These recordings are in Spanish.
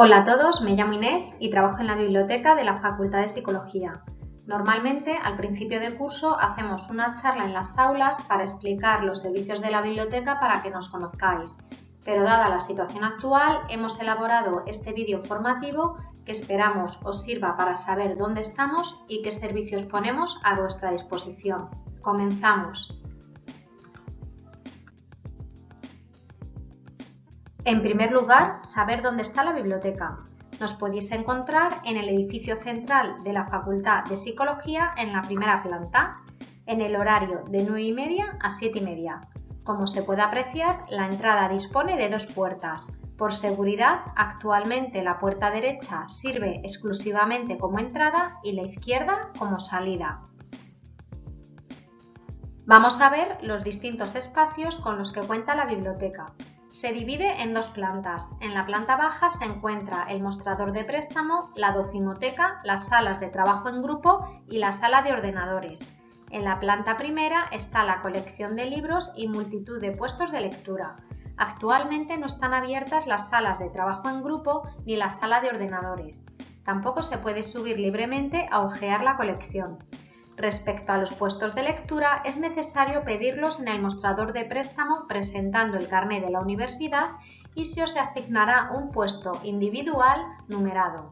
Hola a todos, me llamo Inés y trabajo en la biblioteca de la Facultad de Psicología. Normalmente, al principio de curso, hacemos una charla en las aulas para explicar los servicios de la biblioteca para que nos conozcáis. Pero dada la situación actual, hemos elaborado este vídeo formativo que esperamos os sirva para saber dónde estamos y qué servicios ponemos a vuestra disposición. Comenzamos. En primer lugar, saber dónde está la biblioteca. Nos podéis encontrar en el edificio central de la Facultad de Psicología en la primera planta, en el horario de 9 y media a 7 y media. Como se puede apreciar, la entrada dispone de dos puertas. Por seguridad, actualmente la puerta derecha sirve exclusivamente como entrada y la izquierda como salida. Vamos a ver los distintos espacios con los que cuenta la biblioteca. Se divide en dos plantas. En la planta baja se encuentra el mostrador de préstamo, la docimoteca, las salas de trabajo en grupo y la sala de ordenadores. En la planta primera está la colección de libros y multitud de puestos de lectura. Actualmente no están abiertas las salas de trabajo en grupo ni la sala de ordenadores. Tampoco se puede subir libremente a hojear la colección. Respecto a los puestos de lectura, es necesario pedirlos en el mostrador de préstamo presentando el carné de la universidad y se os asignará un puesto individual numerado.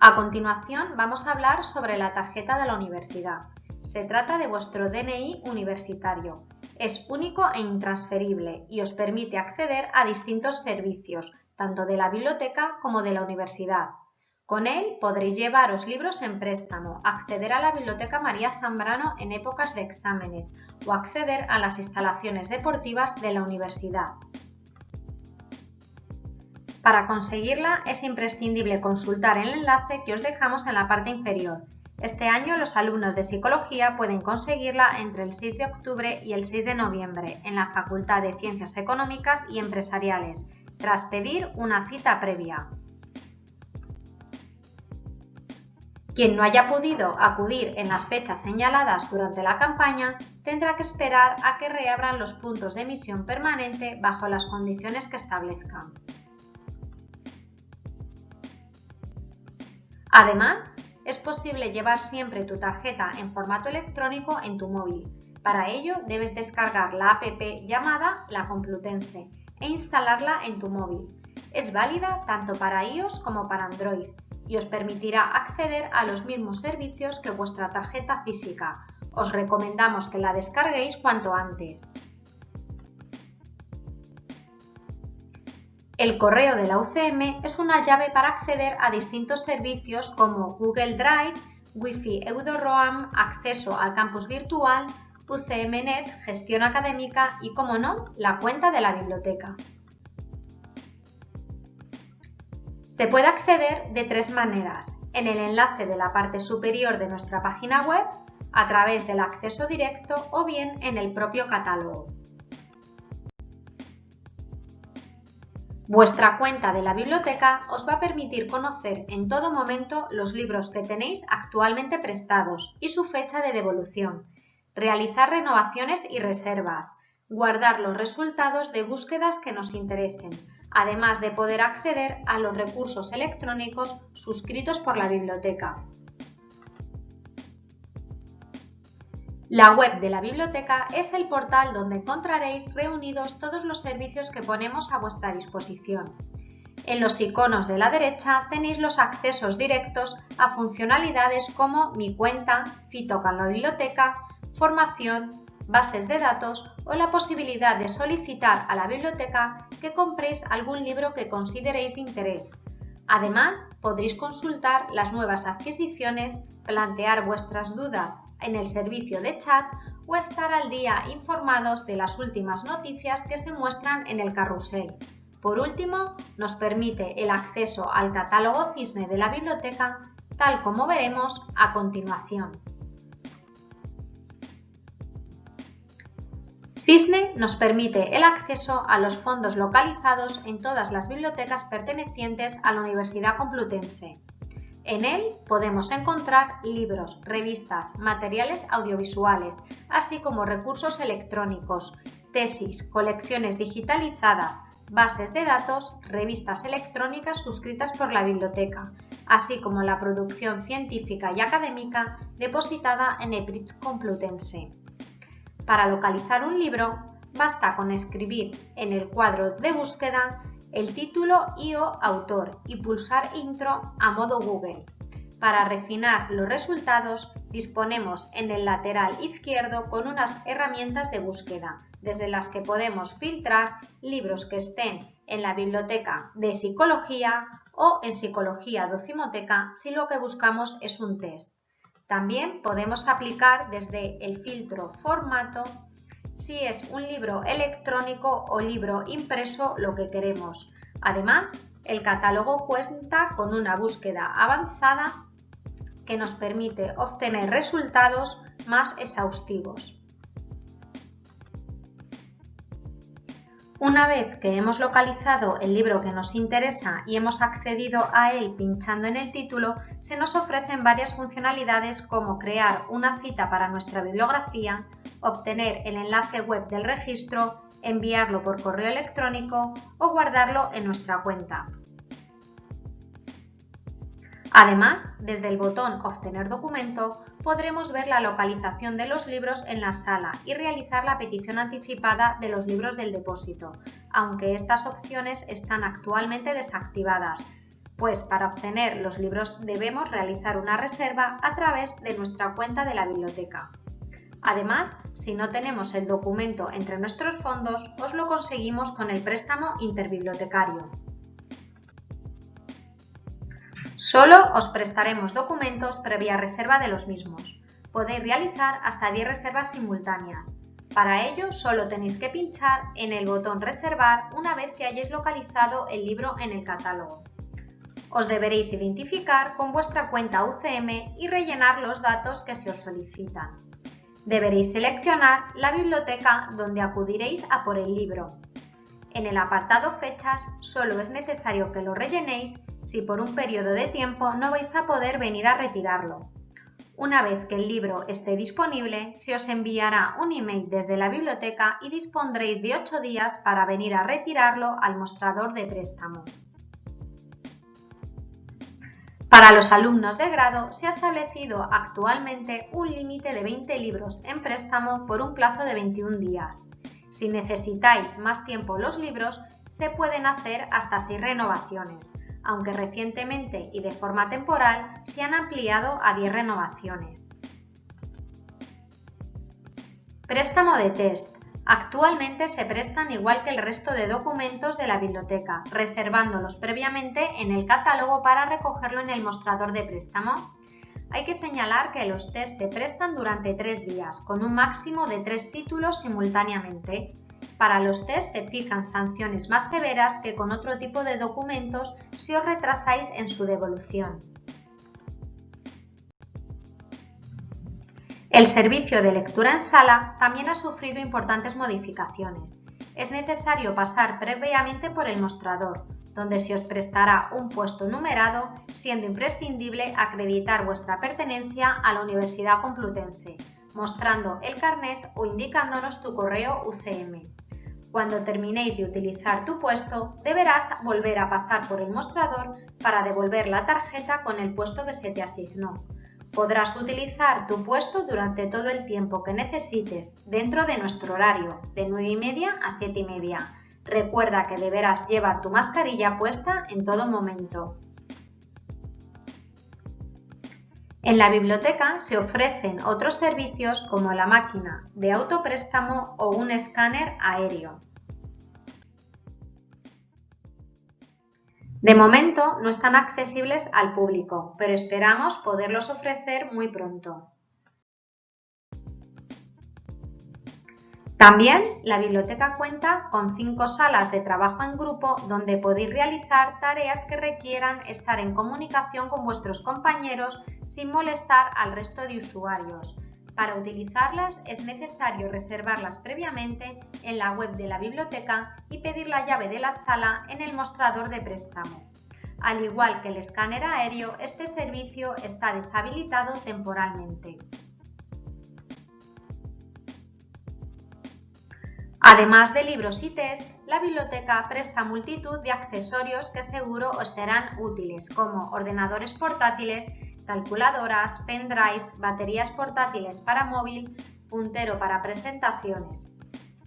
A continuación vamos a hablar sobre la tarjeta de la universidad. Se trata de vuestro DNI universitario. Es único e intransferible y os permite acceder a distintos servicios, tanto de la biblioteca como de la universidad. Con él podréis llevaros libros en préstamo, acceder a la Biblioteca María Zambrano en épocas de exámenes o acceder a las instalaciones deportivas de la universidad. Para conseguirla es imprescindible consultar el enlace que os dejamos en la parte inferior. Este año los alumnos de Psicología pueden conseguirla entre el 6 de octubre y el 6 de noviembre en la Facultad de Ciencias Económicas y Empresariales, tras pedir una cita previa. Quien no haya podido acudir en las fechas señaladas durante la campaña tendrá que esperar a que reabran los puntos de emisión permanente bajo las condiciones que establezcan. Además, es posible llevar siempre tu tarjeta en formato electrónico en tu móvil. Para ello debes descargar la app llamada La Complutense e instalarla en tu móvil. Es válida tanto para iOS como para Android y os permitirá acceder a los mismos servicios que vuestra tarjeta física. Os recomendamos que la descarguéis cuanto antes. El correo de la UCM es una llave para acceder a distintos servicios como Google Drive, Wi-Fi EudoRoam, acceso al campus virtual, UCMNet, gestión académica y, como no, la cuenta de la biblioteca. Se puede acceder de tres maneras, en el enlace de la parte superior de nuestra página web, a través del acceso directo o bien en el propio catálogo. Vuestra cuenta de la biblioteca os va a permitir conocer en todo momento los libros que tenéis actualmente prestados y su fecha de devolución, realizar renovaciones y reservas, guardar los resultados de búsquedas que nos interesen, además de poder acceder a los recursos electrónicos suscritos por la biblioteca. La web de la biblioteca es el portal donde encontraréis reunidos todos los servicios que ponemos a vuestra disposición. En los iconos de la derecha tenéis los accesos directos a funcionalidades como Mi cuenta, Cito con la biblioteca, Formación, bases de datos o la posibilidad de solicitar a la biblioteca que compréis algún libro que consideréis de interés. Además, podréis consultar las nuevas adquisiciones, plantear vuestras dudas en el servicio de chat o estar al día informados de las últimas noticias que se muestran en el carrusel. Por último, nos permite el acceso al catálogo Cisne de la biblioteca, tal como veremos a continuación. Cisne nos permite el acceso a los fondos localizados en todas las bibliotecas pertenecientes a la Universidad Complutense. En él podemos encontrar libros, revistas, materiales audiovisuales, así como recursos electrónicos, tesis, colecciones digitalizadas, bases de datos, revistas electrónicas suscritas por la biblioteca, así como la producción científica y académica depositada en EPRIX Complutense. Para localizar un libro, basta con escribir en el cuadro de búsqueda el título y o autor y pulsar Intro a modo Google. Para refinar los resultados, disponemos en el lateral izquierdo con unas herramientas de búsqueda, desde las que podemos filtrar libros que estén en la biblioteca de psicología o en psicología docimoteca si lo que buscamos es un test. También podemos aplicar desde el filtro formato si es un libro electrónico o libro impreso lo que queremos. Además, el catálogo cuenta con una búsqueda avanzada que nos permite obtener resultados más exhaustivos. Una vez que hemos localizado el libro que nos interesa y hemos accedido a él pinchando en el título, se nos ofrecen varias funcionalidades como crear una cita para nuestra bibliografía, obtener el enlace web del registro, enviarlo por correo electrónico o guardarlo en nuestra cuenta. Además, desde el botón Obtener documento podremos ver la localización de los libros en la sala y realizar la petición anticipada de los libros del depósito, aunque estas opciones están actualmente desactivadas, pues para obtener los libros debemos realizar una reserva a través de nuestra cuenta de la biblioteca. Además, si no tenemos el documento entre nuestros fondos, os lo conseguimos con el préstamo interbibliotecario. Solo os prestaremos documentos previa reserva de los mismos. Podéis realizar hasta 10 reservas simultáneas. Para ello, solo tenéis que pinchar en el botón Reservar una vez que hayáis localizado el libro en el catálogo. Os deberéis identificar con vuestra cuenta UCM y rellenar los datos que se os solicitan. Deberéis seleccionar la biblioteca donde acudiréis a por el libro. En el apartado Fechas solo es necesario que lo rellenéis si por un periodo de tiempo no vais a poder venir a retirarlo. Una vez que el libro esté disponible, se os enviará un email desde la biblioteca y dispondréis de 8 días para venir a retirarlo al mostrador de préstamo. Para los alumnos de grado se ha establecido actualmente un límite de 20 libros en préstamo por un plazo de 21 días. Si necesitáis más tiempo los libros, se pueden hacer hasta 6 renovaciones, aunque recientemente y de forma temporal se han ampliado a 10 renovaciones. Préstamo de test. Actualmente se prestan igual que el resto de documentos de la biblioteca, reservándolos previamente en el catálogo para recogerlo en el mostrador de préstamo. Hay que señalar que los test se prestan durante tres días, con un máximo de tres títulos simultáneamente. Para los test se fijan sanciones más severas que con otro tipo de documentos si os retrasáis en su devolución. El servicio de lectura en sala también ha sufrido importantes modificaciones. Es necesario pasar previamente por el mostrador, donde se os prestará un puesto numerado, siendo imprescindible acreditar vuestra pertenencia a la Universidad Complutense, mostrando el carnet o indicándonos tu correo UCM. Cuando terminéis de utilizar tu puesto, deberás volver a pasar por el mostrador para devolver la tarjeta con el puesto que se te asignó. Podrás utilizar tu puesto durante todo el tiempo que necesites dentro de nuestro horario, de 9 y media a 7 y media. Recuerda que deberás llevar tu mascarilla puesta en todo momento. En la biblioteca se ofrecen otros servicios como la máquina de autopréstamo o un escáner aéreo. De momento no están accesibles al público, pero esperamos poderlos ofrecer muy pronto. También la biblioteca cuenta con cinco salas de trabajo en grupo donde podéis realizar tareas que requieran estar en comunicación con vuestros compañeros sin molestar al resto de usuarios. Para utilizarlas es necesario reservarlas previamente en la web de la biblioteca y pedir la llave de la sala en el mostrador de préstamo. Al igual que el escáner aéreo, este servicio está deshabilitado temporalmente. Además de libros y test, la biblioteca presta multitud de accesorios que seguro os serán útiles, como ordenadores portátiles, calculadoras, pendrives, baterías portátiles para móvil, puntero para presentaciones.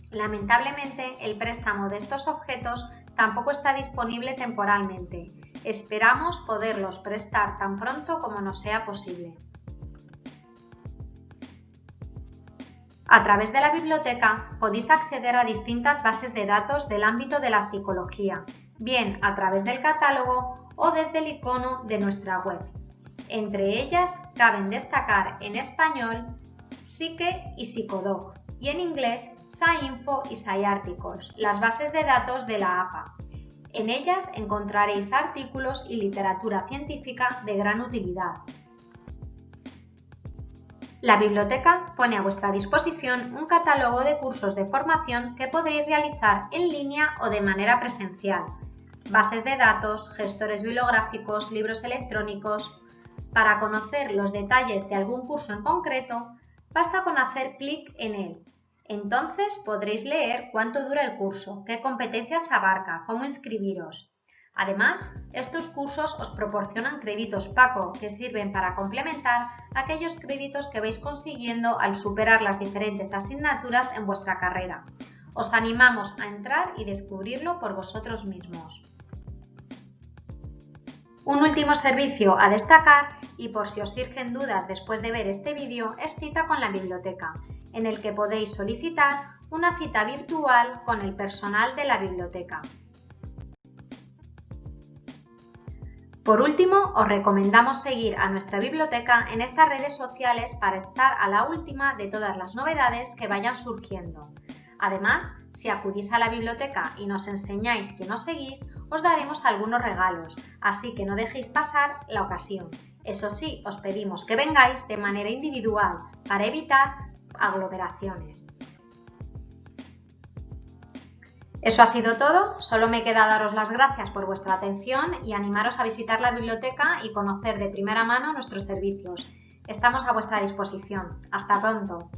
Lamentablemente, el préstamo de estos objetos tampoco está disponible temporalmente. Esperamos poderlos prestar tan pronto como nos sea posible. A través de la biblioteca podéis acceder a distintas bases de datos del ámbito de la psicología, bien a través del catálogo o desde el icono de nuestra web. Entre ellas caben destacar en español Psique y Psicodog y en inglés SciInfo y SciArticles, las bases de datos de la APA. En ellas encontraréis artículos y literatura científica de gran utilidad, la biblioteca pone a vuestra disposición un catálogo de cursos de formación que podréis realizar en línea o de manera presencial, bases de datos, gestores bibliográficos, libros electrónicos. Para conocer los detalles de algún curso en concreto, basta con hacer clic en él. Entonces podréis leer cuánto dura el curso, qué competencias abarca, cómo inscribiros. Además, estos cursos os proporcionan créditos PACO que sirven para complementar aquellos créditos que vais consiguiendo al superar las diferentes asignaturas en vuestra carrera. Os animamos a entrar y descubrirlo por vosotros mismos. Un último servicio a destacar, y por si os surgen dudas después de ver este vídeo, es cita con la biblioteca, en el que podéis solicitar una cita virtual con el personal de la biblioteca. Por último, os recomendamos seguir a nuestra biblioteca en estas redes sociales para estar a la última de todas las novedades que vayan surgiendo. Además, si acudís a la biblioteca y nos enseñáis que nos seguís, os daremos algunos regalos, así que no dejéis pasar la ocasión. Eso sí, os pedimos que vengáis de manera individual para evitar aglomeraciones. Eso ha sido todo, solo me queda daros las gracias por vuestra atención y animaros a visitar la biblioteca y conocer de primera mano nuestros servicios. Estamos a vuestra disposición. Hasta pronto.